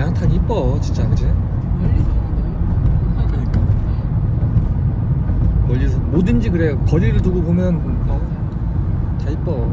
양탄 이뻐 진짜 그지? 멀리서 그러니까. 멀리서 뭐든지 그래. 거리를 두고 보면 어, 다 이뻐.